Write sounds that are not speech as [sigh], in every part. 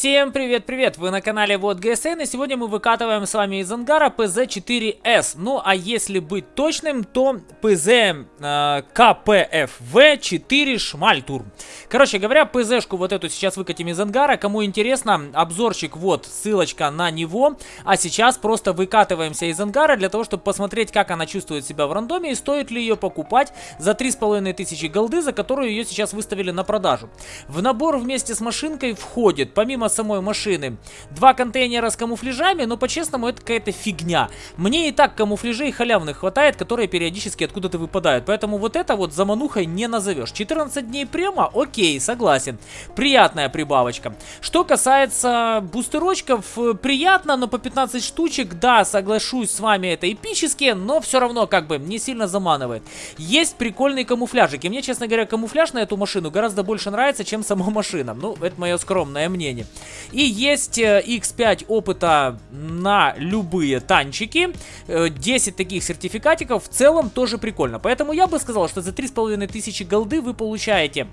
Всем привет-привет! Вы на канале Вот ГСН и сегодня мы выкатываем с вами из ангара PZ4S. Ну а если быть точным, то PZ э, KPFV4 Шмальтур. Короче говоря, PZ-шку вот эту сейчас выкатим из ангара. Кому интересно, обзорчик вот, ссылочка на него. А сейчас просто выкатываемся из ангара для того, чтобы посмотреть, как она чувствует себя в рандоме и стоит ли ее покупать за 3500 голды, за которую ее сейчас выставили на продажу. В набор вместе с машинкой входит, помимо самой машины. Два контейнера с камуфляжами, но по-честному это какая-то фигня. Мне и так камуфляжей халявных хватает, которые периодически откуда-то выпадают. Поэтому вот это вот заманухой не назовешь. 14 дней према, окей, согласен. Приятная прибавочка. Что касается бустерочков, приятно, но по 15 штучек, да, соглашусь с вами, это эпически, но все равно как бы не сильно заманывает. Есть камуфляжик, и мне, честно говоря, камуфляж на эту машину гораздо больше нравится, чем сама [laughs] машина. Ну, это мое скромное мнение. И есть X5 э, опыта на любые танчики. 10 э, таких сертификатиков в целом тоже прикольно. Поэтому я бы сказал, что за 3500 голды вы получаете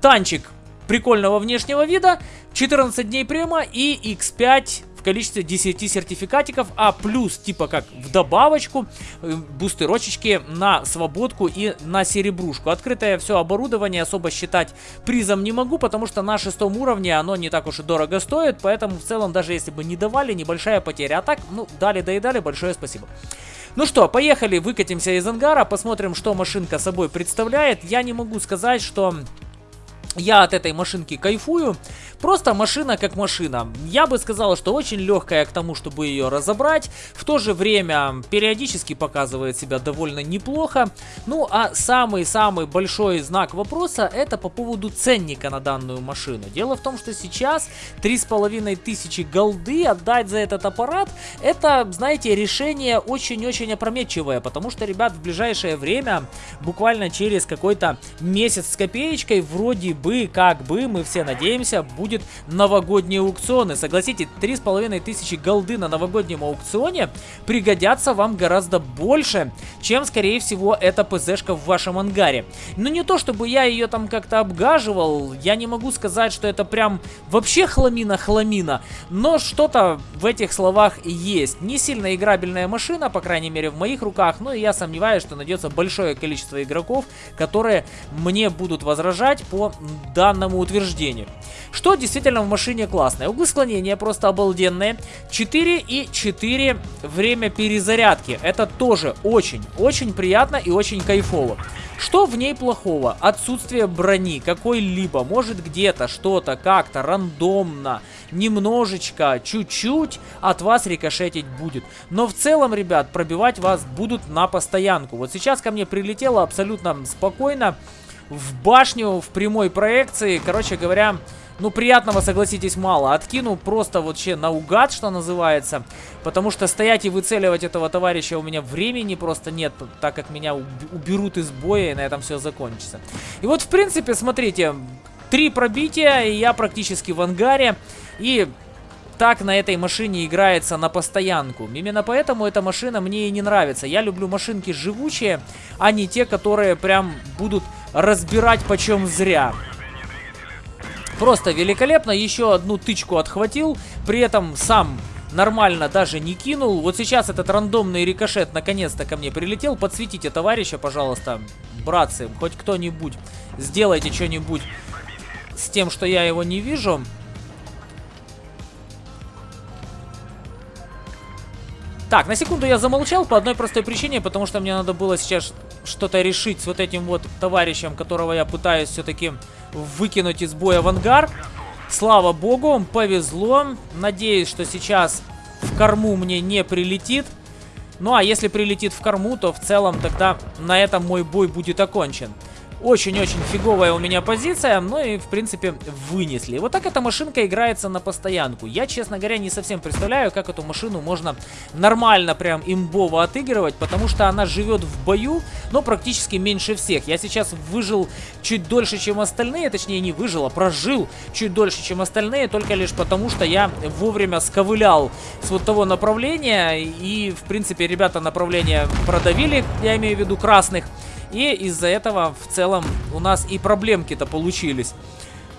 танчик прикольного внешнего вида, 14 дней према и X5 в количестве 10 сертификатиков, а плюс, типа как в добавочку, э, бустерочечки на свободку и на серебрушку. Открытое все оборудование особо считать призом не могу, потому что на шестом уровне оно не так уж и дорого стоит, поэтому в целом даже если бы не давали, небольшая потеря. А так, ну, дали да и дали, большое спасибо. Ну что, поехали, выкатимся из ангара, посмотрим, что машинка собой представляет. Я не могу сказать, что я от этой машинки кайфую. Просто машина как машина. Я бы сказал, что очень легкая к тому, чтобы ее разобрать. В то же время периодически показывает себя довольно неплохо. Ну а самый-самый большой знак вопроса это по поводу ценника на данную машину. Дело в том, что сейчас 3500 голды отдать за этот аппарат, это, знаете, решение очень-очень опрометчивое. Потому что, ребят, в ближайшее время, буквально через какой-то месяц с копеечкой, вроде бы, как бы, мы все надеемся, будет будет новогодние аукционы. Согласитесь, 3500 голды на новогоднем аукционе пригодятся вам гораздо больше, чем, скорее всего, эта ПЗшка в вашем ангаре. Ну, не то, чтобы я ее там как-то обгаживал, я не могу сказать, что это прям вообще хламина-хламина, но что-то в этих словах есть. Не сильно играбельная машина, по крайней мере, в моих руках, но я сомневаюсь, что найдется большое количество игроков, которые мне будут возражать по данному утверждению. Что действительно в машине классное. Углы склонения просто обалденные. 4 и 4 время перезарядки. Это тоже очень-очень приятно и очень кайфово. Что в ней плохого? Отсутствие брони какой-либо. Может где-то что-то как-то рандомно, немножечко, чуть-чуть от вас рикошетить будет. Но в целом, ребят, пробивать вас будут на постоянку. Вот сейчас ко мне прилетело абсолютно спокойно в башню в прямой проекции. Короче говоря, ну, приятного, согласитесь, мало. Откину просто вообще наугад, что называется. Потому что стоять и выцеливать этого товарища у меня времени просто нет, так как меня уберут из боя, и на этом все закончится. И вот, в принципе, смотрите, три пробития, и я практически в ангаре. И так на этой машине играется на постоянку. Именно поэтому эта машина мне и не нравится. Я люблю машинки живучие, а не те, которые прям будут разбирать почем зря. Просто великолепно. Еще одну тычку отхватил. При этом сам нормально даже не кинул. Вот сейчас этот рандомный рикошет наконец-то ко мне прилетел. Подсветите товарища, пожалуйста, братцы. Хоть кто-нибудь. Сделайте что-нибудь с тем, что я его не вижу. Так, на секунду я замолчал по одной простой причине, потому что мне надо было сейчас что-то решить с вот этим вот товарищем, которого я пытаюсь все-таки выкинуть из боя в ангар. Слава богу, повезло. Надеюсь, что сейчас в корму мне не прилетит. Ну а если прилетит в корму, то в целом тогда на этом мой бой будет окончен. Очень-очень фиговая у меня позиция, ну и в принципе вынесли. Вот так эта машинка играется на постоянку. Я, честно говоря, не совсем представляю, как эту машину можно нормально прям имбово отыгрывать, потому что она живет в бою, но практически меньше всех. Я сейчас выжил чуть дольше, чем остальные, точнее не выжил, а прожил чуть дольше, чем остальные, только лишь потому, что я вовремя сковылял с вот того направления, и в принципе ребята направление продавили, я имею в виду красных. И из-за этого в целом у нас и проблемки-то получились.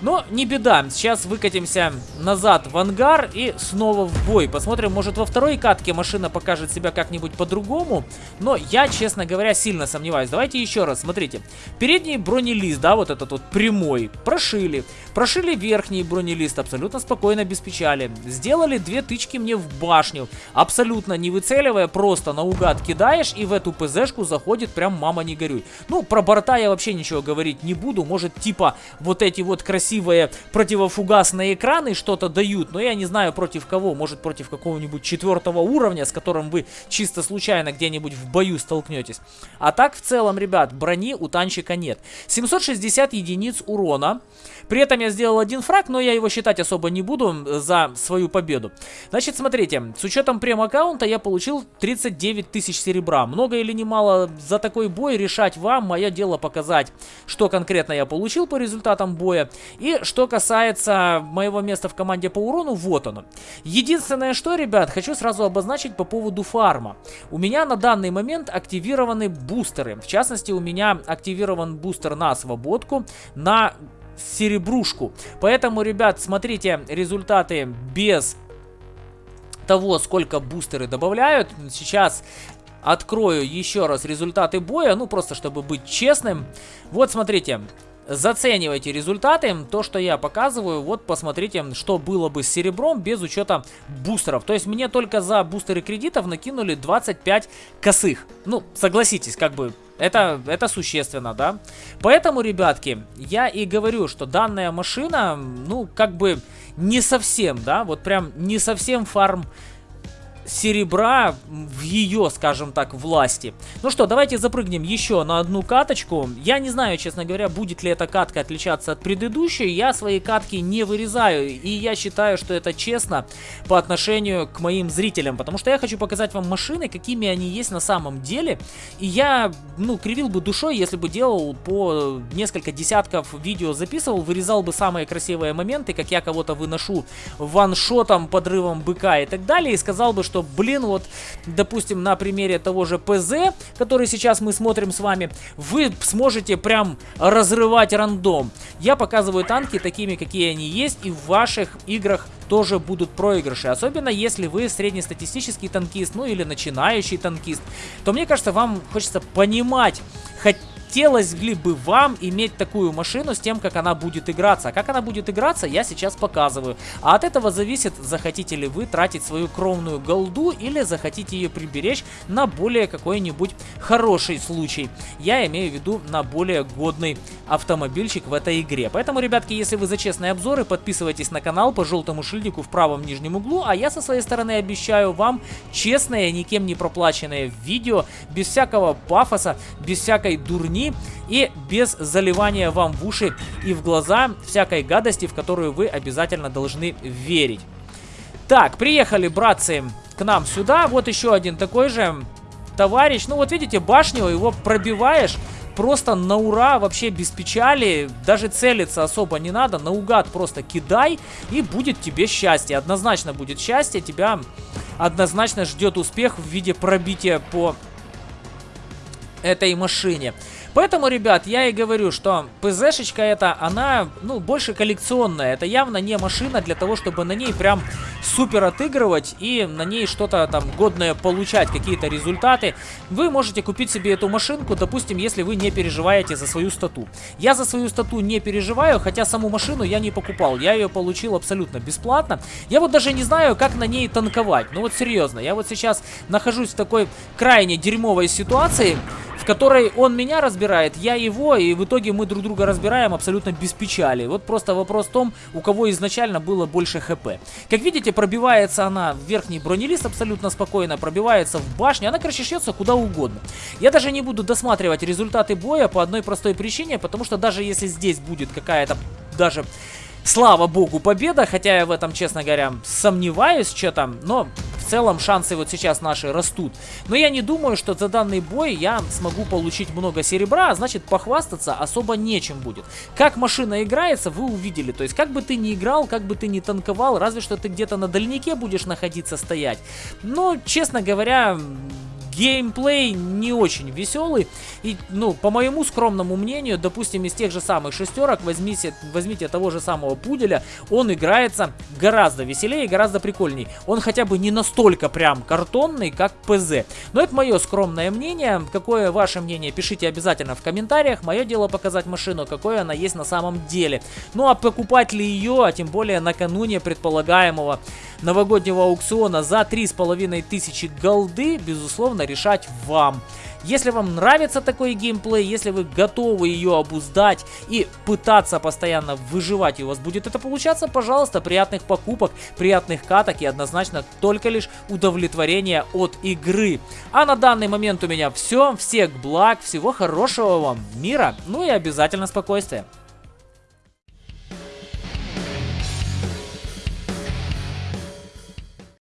Но не беда, сейчас выкатимся назад в ангар и снова в бой. Посмотрим, может во второй катке машина покажет себя как-нибудь по-другому. Но я, честно говоря, сильно сомневаюсь. Давайте еще раз, смотрите. Передний бронелист, да, вот этот вот прямой, прошили. Прошили верхний бронелист, абсолютно спокойно, без печали. Сделали две тычки мне в башню. Абсолютно не выцеливая, просто наугад кидаешь и в эту ПЗшку заходит прям мама не горюй. Ну, про борта я вообще ничего говорить не буду. Может, типа вот эти вот красивые красивые противофугасные экраны что-то дают, но я не знаю против кого, может против какого-нибудь четвертого уровня, с которым вы чисто случайно где-нибудь в бою столкнетесь. А так в целом, ребят, брони у танчика нет. 760 единиц урона. При этом я сделал один фраг, но я его считать особо не буду за свою победу. Значит, смотрите, с учетом прем-аккаунта я получил 39 тысяч серебра. Много или немало за такой бой решать вам. Мое дело показать, что конкретно я получил по результатам боя. И что касается моего места в команде по урону, вот оно. Единственное, что, ребят, хочу сразу обозначить по поводу фарма. У меня на данный момент активированы бустеры. В частности, у меня активирован бустер на свободку, на серебрушку. Поэтому, ребят, смотрите результаты без того, сколько бустеры добавляют. Сейчас открою еще раз результаты боя, ну просто чтобы быть честным. Вот смотрите, заценивайте результаты, то, что я показываю, вот посмотрите, что было бы с серебром без учета бустеров. То есть мне только за бустеры кредитов накинули 25 косых. Ну, согласитесь, как бы это, это существенно, да? Поэтому, ребятки, я и говорю, что данная машина, ну, как бы не совсем, да, вот прям не совсем фарм серебра в ее, скажем так, власти. Ну что, давайте запрыгнем еще на одну каточку. Я не знаю, честно говоря, будет ли эта катка отличаться от предыдущей. Я свои катки не вырезаю, и я считаю, что это честно по отношению к моим зрителям, потому что я хочу показать вам машины, какими они есть на самом деле. И я, ну, кривил бы душой, если бы делал по несколько десятков видео, записывал, вырезал бы самые красивые моменты, как я кого-то выношу ваншотом, подрывом быка и так далее, и сказал бы, что что, блин, вот, допустим, на примере того же ПЗ, который сейчас мы смотрим с вами, вы сможете прям разрывать рандом. Я показываю танки такими, какие они есть, и в ваших играх тоже будут проигрыши. Особенно если вы среднестатистический танкист, ну или начинающий танкист, то мне кажется, вам хочется понимать, хоть хотелось ли бы вам иметь такую машину с тем, как она будет играться. А как она будет играться, я сейчас показываю. А от этого зависит, захотите ли вы тратить свою кровную голду или захотите ее приберечь на более какой-нибудь хороший случай. Я имею в виду на более годный автомобильчик в этой игре. Поэтому, ребятки, если вы за честные обзоры, подписывайтесь на канал по желтому шильдику в правом нижнем углу, а я со своей стороны обещаю вам честное, никем не проплаченное видео, без всякого пафоса, без всякой дурни стороны и без заливания вам в уши и в глаза всякой гадости, в которую вы обязательно должны верить. Так, приехали, братцы, к нам сюда. Вот еще один такой же товарищ. Ну вот видите, башню его пробиваешь просто на ура, вообще без печали, даже целиться особо не надо, наугад просто кидай, и будет тебе счастье, однозначно будет счастье, тебя однозначно ждет успех в виде пробития по этой машине. Поэтому, ребят, я и говорю, что ПЗшечка эта, она, ну, больше коллекционная. Это явно не машина для того, чтобы на ней прям супер отыгрывать и на ней что-то там годное получать, какие-то результаты. Вы можете купить себе эту машинку, допустим, если вы не переживаете за свою стату. Я за свою стату не переживаю, хотя саму машину я не покупал. Я ее получил абсолютно бесплатно. Я вот даже не знаю, как на ней танковать. Ну вот серьезно, я вот сейчас нахожусь в такой крайне дерьмовой ситуации, которой он меня разбирает, я его, и в итоге мы друг друга разбираем абсолютно без печали. Вот просто вопрос в том, у кого изначально было больше хп. Как видите, пробивается она в верхний бронелист абсолютно спокойно, пробивается в башню, она, короче, шьется куда угодно. Я даже не буду досматривать результаты боя по одной простой причине, потому что даже если здесь будет какая-то даже слава богу, победа, хотя я в этом, честно говоря, сомневаюсь, что там, но целом шансы вот сейчас наши растут. Но я не думаю, что за данный бой я смогу получить много серебра, а значит похвастаться особо нечем будет. Как машина играется, вы увидели. То есть как бы ты ни играл, как бы ты ни танковал, разве что ты где-то на дальнике будешь находиться стоять. Но, честно говоря, геймплей не очень веселый. И, ну, по моему скромному мнению, допустим, из тех же самых шестерок возьмите, возьмите того же самого пуделя, он играется гораздо веселее и гораздо прикольней. Он хотя бы не настолько прям картонный, как ПЗ. Но это мое скромное мнение. Какое ваше мнение, пишите обязательно в комментариях. Мое дело показать машину, какое она есть на самом деле. Ну а покупать ли ее, а тем более накануне предполагаемого новогоднего аукциона за 3500 голды, безусловно, решать вам. Если вам нравится такой геймплей, если вы готовы ее обуздать и пытаться постоянно выживать, и у вас будет это получаться, пожалуйста, приятных покупок, приятных каток и однозначно только лишь удовлетворение от игры. А на данный момент у меня все. Всех благ, всего хорошего вам, мира, ну и обязательно спокойствия.